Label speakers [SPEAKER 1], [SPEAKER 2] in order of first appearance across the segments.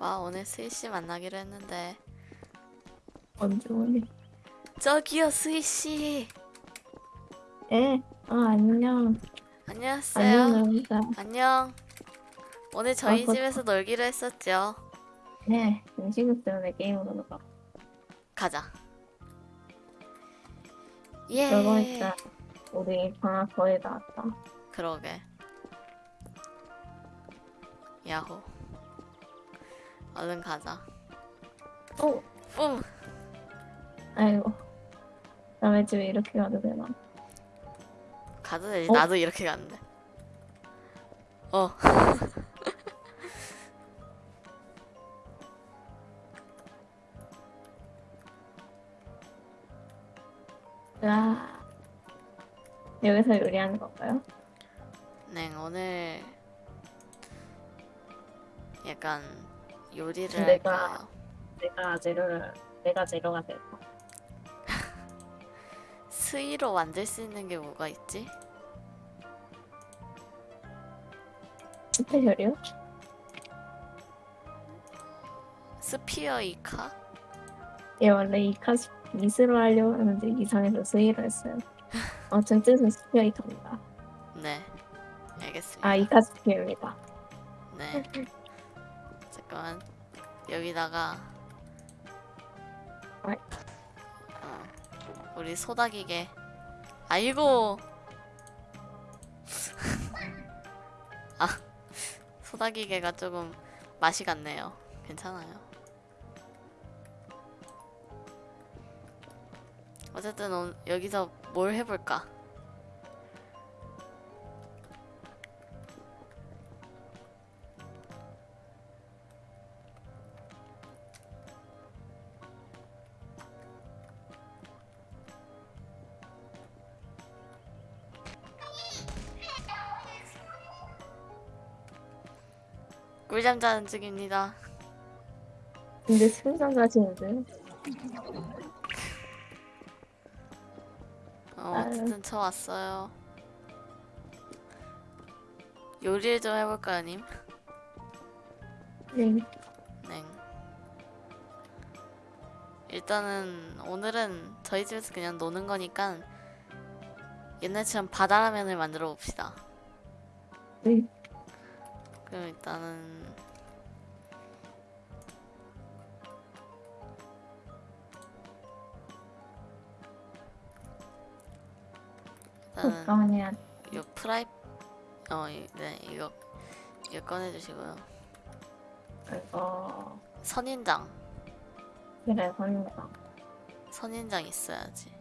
[SPEAKER 1] 와 오늘 스이씨 만나기로 했는데
[SPEAKER 2] 언제 오니?
[SPEAKER 1] 저기요 스이씨
[SPEAKER 2] 예. 아 안녕.
[SPEAKER 1] 안녕하세요
[SPEAKER 2] 안녕.
[SPEAKER 1] 안녕 오늘 저희
[SPEAKER 2] 아, 그-
[SPEAKER 1] 집에서 놀기로 했었죠
[SPEAKER 2] 네. 음식을 때문에 게임으로 놀아.
[SPEAKER 1] 가자 예
[SPEAKER 2] 있자. 우리 방학 거의 다 왔다.
[SPEAKER 1] 그러게 야호 얼른 가자
[SPEAKER 2] 어.
[SPEAKER 1] 뿜
[SPEAKER 2] 아이고. 남의 집에 이렇게 가도 되나?
[SPEAKER 1] 가도 되지
[SPEAKER 2] 어?
[SPEAKER 1] 나도 이렇게 갔는데 어
[SPEAKER 2] 와. 여기서 요리하는 건가요?
[SPEAKER 1] 네, 오늘 약간 요리를
[SPEAKER 2] 내가-
[SPEAKER 1] 할까요?
[SPEAKER 2] 내가 재료를 내가 재료가 될까?
[SPEAKER 1] 스위로 만들 수 있는 게 뭐가 있지?
[SPEAKER 2] 스페셜이요?
[SPEAKER 1] 스피어 이카?
[SPEAKER 2] 예 원래 이카스 미스로 하려고 하는데 이상해서 스위로 했어요. 아무튼 뜻은 스페이터입니다.
[SPEAKER 1] 네, 알겠습니다.
[SPEAKER 2] 아 이카 스피입니다.
[SPEAKER 1] 네, 잠깐만 여기다가
[SPEAKER 2] 어이.
[SPEAKER 1] 어, 우리 소다기계. 아이고. 아, 소다기계가 조금 맛이 갔네요. 괜찮아요. 어쨌든 오- 여기서 뭘 해볼까? 꿀잠 자는 중입니다.
[SPEAKER 2] 근데 승상 가시는데요?
[SPEAKER 1] 어. 어쨌든 저 왔어요. 요리를 좀 해볼까요, 님?
[SPEAKER 2] 네.
[SPEAKER 1] 네. 일단은 오늘은 저희 집에서 그냥 노는 거니까 옛날처럼 바다라면을 만들어 봅시다.
[SPEAKER 2] 네.
[SPEAKER 1] 그럼 일단은.
[SPEAKER 2] 요
[SPEAKER 1] 프라이 어, 이- 네 이거 이거 꺼내주시고요.
[SPEAKER 2] 이거
[SPEAKER 1] 선인장
[SPEAKER 2] 그래 선인장.
[SPEAKER 1] 선인장 있어야지.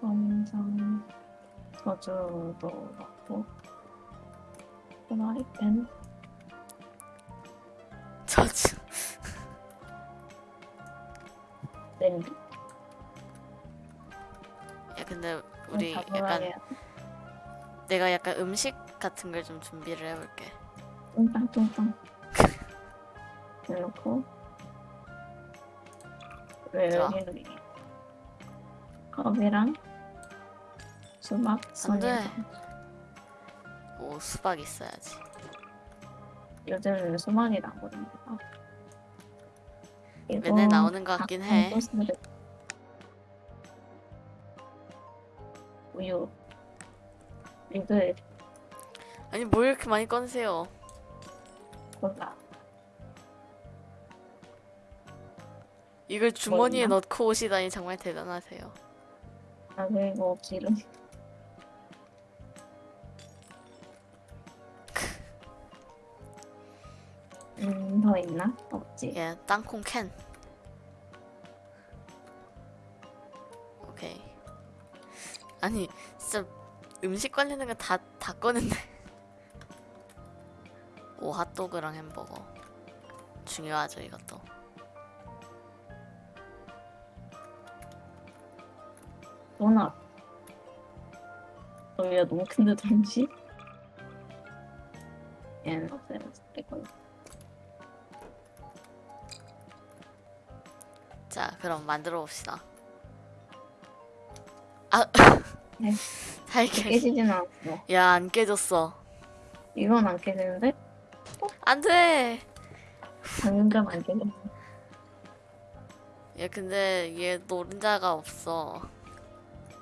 [SPEAKER 2] 선인장 저주도 넣고 프라이팬
[SPEAKER 1] 저주
[SPEAKER 2] 냄비.
[SPEAKER 1] 야 근데 우리
[SPEAKER 2] 다
[SPEAKER 1] 약간 내가 약간 음식 같은 걸 좀 준비를 해볼게.
[SPEAKER 2] 뚱땅뚱땅 해놓고 왜. 여기 컵이랑 수박
[SPEAKER 1] 안 돼. 오 수박 있어야지.
[SPEAKER 2] 요즘 수박이 나거든요.
[SPEAKER 1] 맨날 나오는 것 같긴 해.
[SPEAKER 2] 우유 이걸
[SPEAKER 1] 아니 뭘 이렇게 많이 꺼내세요?
[SPEAKER 2] 골라
[SPEAKER 1] 이걸 주머니에
[SPEAKER 2] 있나?
[SPEAKER 1] 넣고 오시다니 정말 대단하세요.
[SPEAKER 2] 아 그리고 기름 음더 있나? 없지
[SPEAKER 1] 예, 땅콩 캔. 오케이. 아니 진짜 음식 관리하는 거다 다 꺼낸데. 오 핫도그랑 햄버거 중요하죠 이것도.
[SPEAKER 2] 도넛 여기가 너무 큰데 잠시 얘는 없애면 되고
[SPEAKER 1] 자 그럼 만들어 봅시다. 아,
[SPEAKER 2] 네. 깨지진 않았어
[SPEAKER 1] 야안 깨졌어.
[SPEAKER 2] 이건 안 깨지는데?
[SPEAKER 1] 안 돼.
[SPEAKER 2] 당근감 안 되네.
[SPEAKER 1] 얘 근데 얘 노른자가 없어.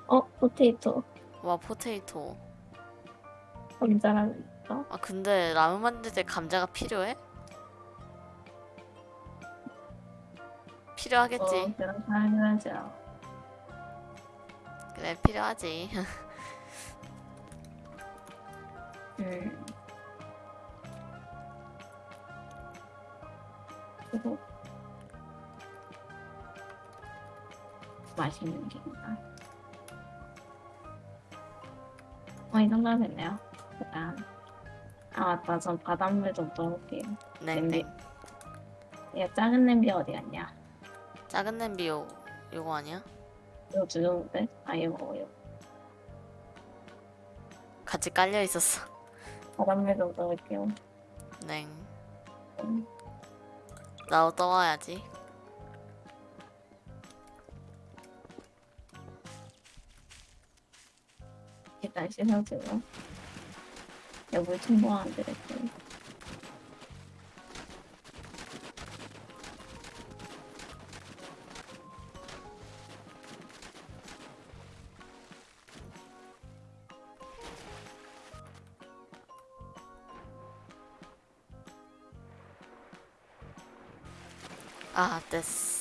[SPEAKER 2] 어, 포테이토.
[SPEAKER 1] 와 포테이토.
[SPEAKER 2] 있어.
[SPEAKER 1] 아 근데 라면 만들 때 감자가 필요해? 필요하겠지.
[SPEAKER 2] 어, 그런 당연하죠.
[SPEAKER 1] 그래 필요하지.
[SPEAKER 2] 음. 그리고 맛있는 게 있나? 어, 이 정도 됐네요. 그다음 아 맞다, 전 바닷물 좀 넣을게요.
[SPEAKER 1] 냉냉.
[SPEAKER 2] 얘 작은 냄비 어디 갔냐?
[SPEAKER 1] 작은 냄비 요 요거 아니야?
[SPEAKER 2] 이거 주는데? 아 이거 이거
[SPEAKER 1] 같이 깔려 있었어.
[SPEAKER 2] 바닷물 좀 넣을게요.
[SPEAKER 1] 냉.
[SPEAKER 2] 음.
[SPEAKER 1] 나도 떠와야지.
[SPEAKER 2] 일단 씻어주고 여물 첨부하면 되겠지.
[SPEAKER 1] 아 됐어.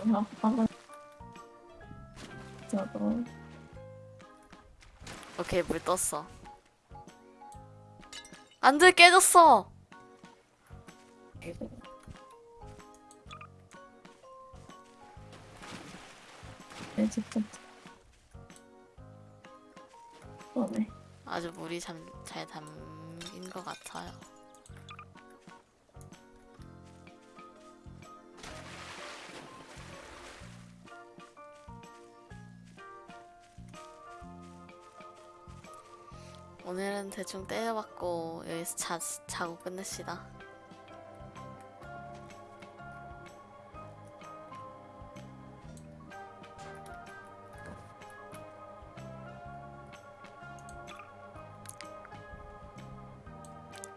[SPEAKER 2] 어, 저도
[SPEAKER 1] 오케이 물 떴어. 안돼 깨졌어.
[SPEAKER 2] 네, 직접 그러네.
[SPEAKER 1] 아주 물이 잠, 잘 담긴 것 같아요. 오늘은 대충 때려박고 여기서 자, 자고 끝냅시다.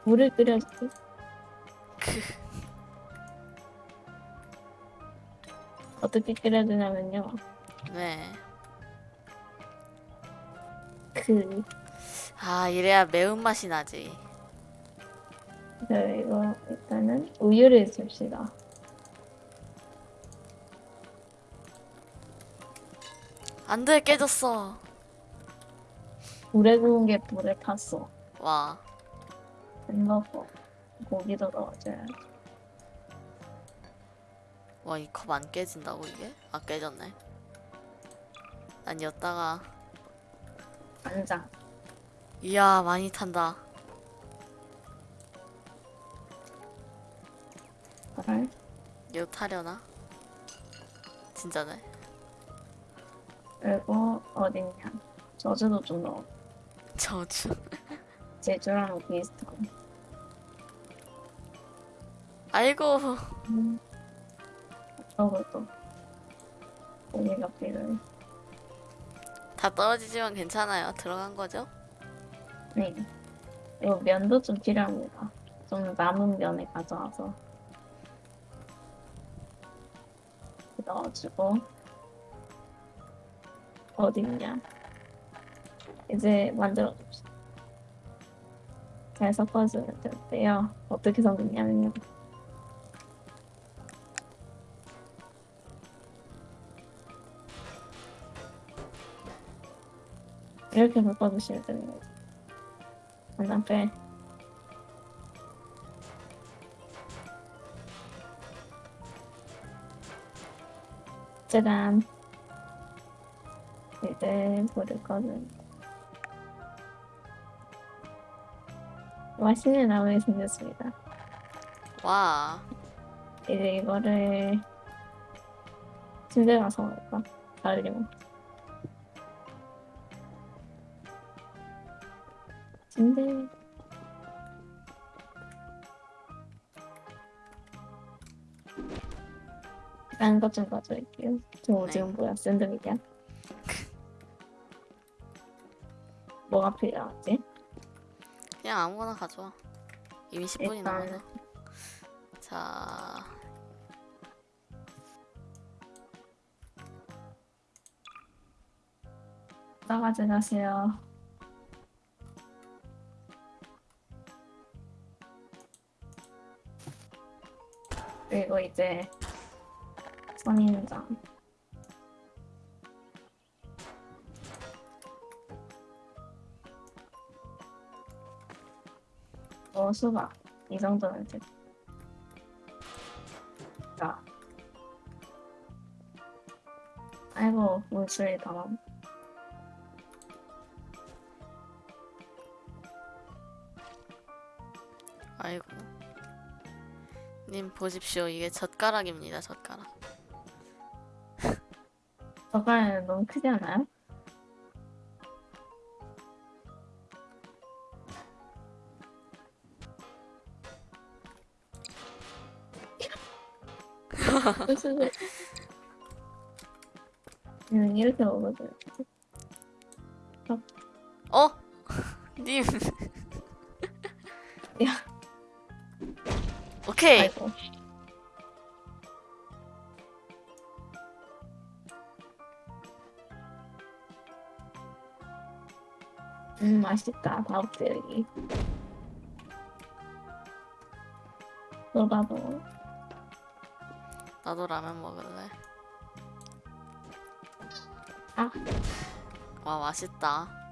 [SPEAKER 2] 물을 끓여줄게. 어떻게 끓여주냐면요.
[SPEAKER 1] 네.
[SPEAKER 2] 그,
[SPEAKER 1] 아 이래야 매운맛이 나지.
[SPEAKER 2] 저 이거 일단은 우유를 줍시다.
[SPEAKER 1] 안돼 깨졌어.
[SPEAKER 2] 물에 구운 게 물에 탔어.
[SPEAKER 1] 와
[SPEAKER 2] 햄버거. 고기도 넣어줘야 지
[SPEAKER 1] 와 이 컵 안 깨진다고 이게? 아 깨졌네. 난 였다가
[SPEAKER 2] 간장.
[SPEAKER 1] 이야 많이 탄다.
[SPEAKER 2] 알.
[SPEAKER 1] 이거 타려나? 진짜네.
[SPEAKER 2] 그리고 어딨냐. 저주도 좀 넣어.
[SPEAKER 1] 저주.
[SPEAKER 2] 제주랑 비슷한.
[SPEAKER 1] 아이고
[SPEAKER 2] 음. 저것도. 고기가 필요해.
[SPEAKER 1] 다 떨어지지만 괜찮아요. 들어간 거죠?
[SPEAKER 2] 네. 이거 면도 좀 필요합니다. 좀 남은 면을 가져와서 넣어주고 어딨냐? 이제 만들어 줍시다. 잘 섞어주면 되는데요. 어떻게 섞느냐면요. 이렇게 섞어주시면 되는 거죠. 간장 빼. 짜잔. 이제 불을 꺼는. 맛있는 라면이 생겼습니다.
[SPEAKER 1] 와
[SPEAKER 2] 이제 이거를 침대 가서 먹을까? 달리면. 침대. 다른 것좀 가져올게요. 저
[SPEAKER 1] 네.
[SPEAKER 2] 지금 뭐야? 샌드위치야? 뭐가 필요하지?
[SPEAKER 1] 그냥 아무거나 가져와. 이미 10분이
[SPEAKER 2] 일단-
[SPEAKER 1] 남아서. 자,
[SPEAKER 2] 다 가져가세요. 그리고 이제 선인장. 어, 수박. 이 정도면 돼. 자. 아이고, 다 남.
[SPEAKER 1] 아이고. 님 보십시오. 이게 젓가락입니다. 젓가락.
[SPEAKER 2] 저갈 너무 크지 않아요? 음, 이렇게 먹어줘요.
[SPEAKER 1] 어? 님.
[SPEAKER 2] 야.
[SPEAKER 1] 오케이.
[SPEAKER 2] 아이고. 음, 맛있다. 다육들이. 너봐도
[SPEAKER 1] 나도 라면 먹을래.
[SPEAKER 2] 아.
[SPEAKER 1] 와 맛있다.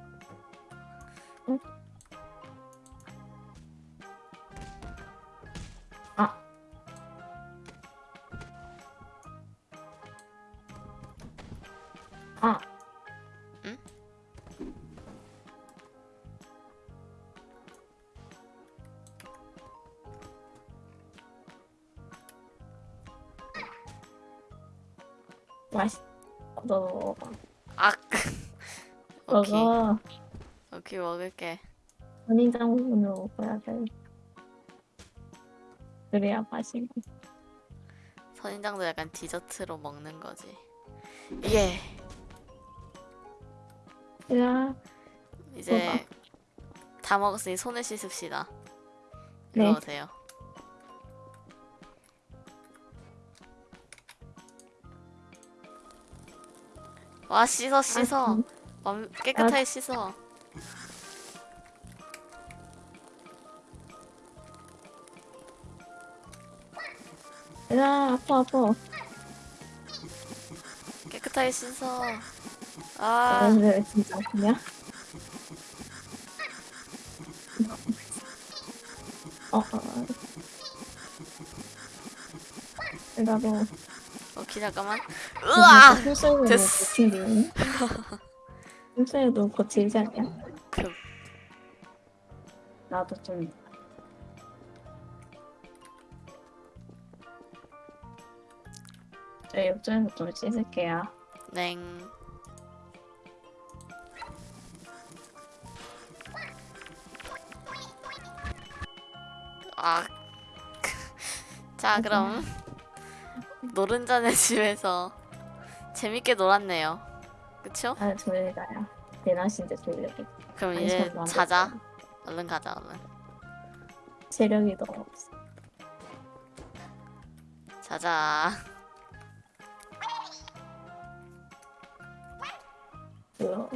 [SPEAKER 2] 너 먹어봐.
[SPEAKER 1] 아. 오케이.
[SPEAKER 2] 먹어.
[SPEAKER 1] 오케이 먹을게.
[SPEAKER 2] 선인장 부분으로 먹어야 돼. 그래야 맛있고.
[SPEAKER 1] 선인장도 약간 디저트로 먹는 거지. 예.
[SPEAKER 2] 야,
[SPEAKER 1] 이제 다 먹었으니 손을 씻읍시다.
[SPEAKER 2] 네.
[SPEAKER 1] 이리 오세요. 와 씻어 씻어.
[SPEAKER 2] 음.
[SPEAKER 1] 완- 깨끗하게 씻어.
[SPEAKER 2] 야, 아파, 아파.
[SPEAKER 1] 깨끗하게 씻어. 아
[SPEAKER 2] 아, 진짜 아프냐? 어, 어, 어. 나도
[SPEAKER 1] 오케이 잠깐만. 으아. 됐어.
[SPEAKER 2] 술사에도 거칠지 않냐?
[SPEAKER 1] 그
[SPEAKER 2] 나도 좀 저 옆쪽에서 좀 씻을게요
[SPEAKER 1] 냉. 아. 자 그럼 노른자네 집에서 재밌게 놀았네요. 그쵸?
[SPEAKER 2] 아 졸려요 대낮인데 졸려요
[SPEAKER 1] 그럼 이제 자자. 얼른 가자 얼른.
[SPEAKER 2] 체력이 너무 없어
[SPEAKER 1] 자자.
[SPEAKER 2] 뭐야